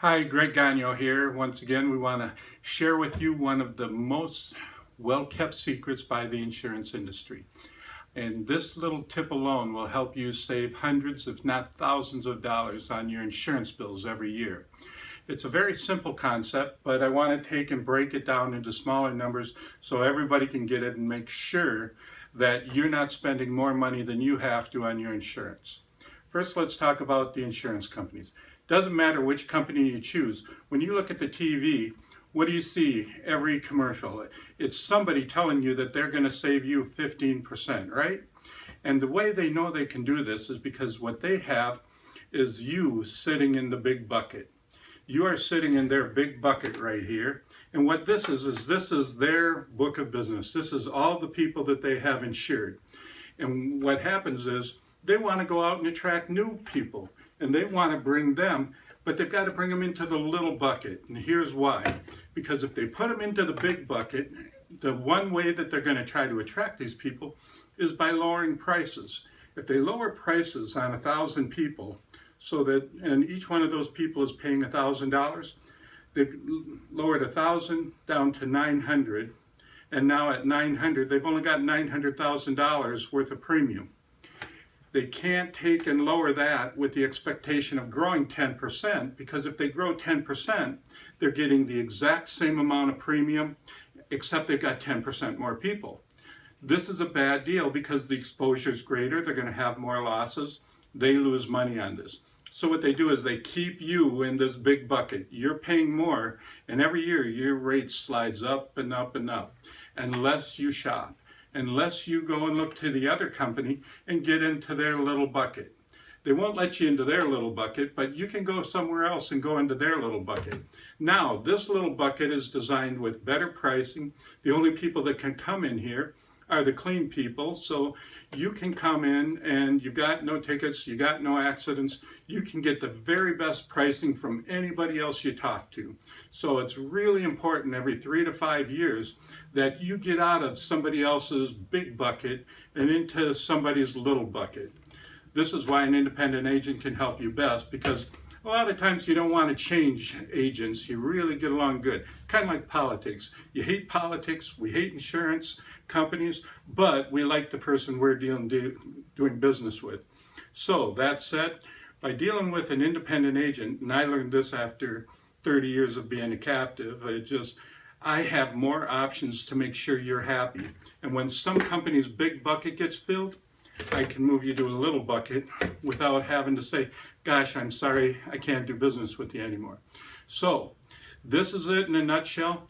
Hi, Greg Gagno here. Once again, we want to share with you one of the most well-kept secrets by the insurance industry. And this little tip alone will help you save hundreds, if not thousands of dollars on your insurance bills every year. It's a very simple concept, but I want to take and break it down into smaller numbers so everybody can get it and make sure that you're not spending more money than you have to on your insurance. First, let's talk about the insurance companies. Doesn't matter which company you choose. When you look at the TV, what do you see every commercial? It's somebody telling you that they're going to save you 15%, right? And the way they know they can do this is because what they have is you sitting in the big bucket. You are sitting in their big bucket right here. And what this is, is this is their book of business. This is all the people that they have insured. And what happens is they want to go out and attract new people and they want to bring them, but they've got to bring them into the little bucket. And here's why. Because if they put them into the big bucket, the one way that they're going to try to attract these people is by lowering prices. If they lower prices on a thousand people, so that, and each one of those people is paying a thousand dollars, they've lowered a thousand down to 900, and now at 900, they've only got $900,000 worth of premium. They can't take and lower that with the expectation of growing 10% because if they grow 10%, they're getting the exact same amount of premium except they've got 10% more people. This is a bad deal because the exposure is greater, they're going to have more losses, they lose money on this. So what they do is they keep you in this big bucket. You're paying more, and every year your rate slides up and up and up, unless you shop unless you go and look to the other company and get into their little bucket. They won't let you into their little bucket, but you can go somewhere else and go into their little bucket. Now, this little bucket is designed with better pricing. The only people that can come in here are the clean people. So you can come in and you've got no tickets, you got no accidents. You can get the very best pricing from anybody else you talk to. So it's really important every three to five years that you get out of somebody else's big bucket and into somebody's little bucket. This is why an independent agent can help you best because a lot of times you don't want to change agents. You really get along good. Kind of like politics. You hate politics, we hate insurance companies, but we like the person we're dealing do, doing business with. So that said, by dealing with an independent agent, and I learned this after 30 years of being a captive, I just I have more options to make sure you're happy. And when some company's big bucket gets filled, I can move you to a little bucket without having to say, gosh, I'm sorry, I can't do business with you anymore. So this is it in a nutshell.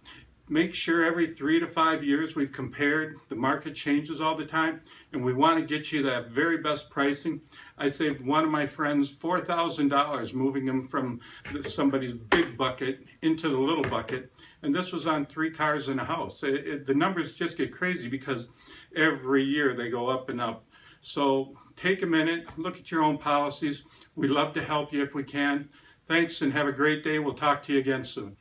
Make sure every three to five years we've compared, the market changes all the time, and we want to get you that very best pricing. I saved one of my friends $4,000 moving him from somebody's big bucket into the little bucket, and this was on three cars and a house. It, it, the numbers just get crazy because every year they go up and up. So take a minute, look at your own policies. We'd love to help you if we can. Thanks and have a great day. We'll talk to you again soon.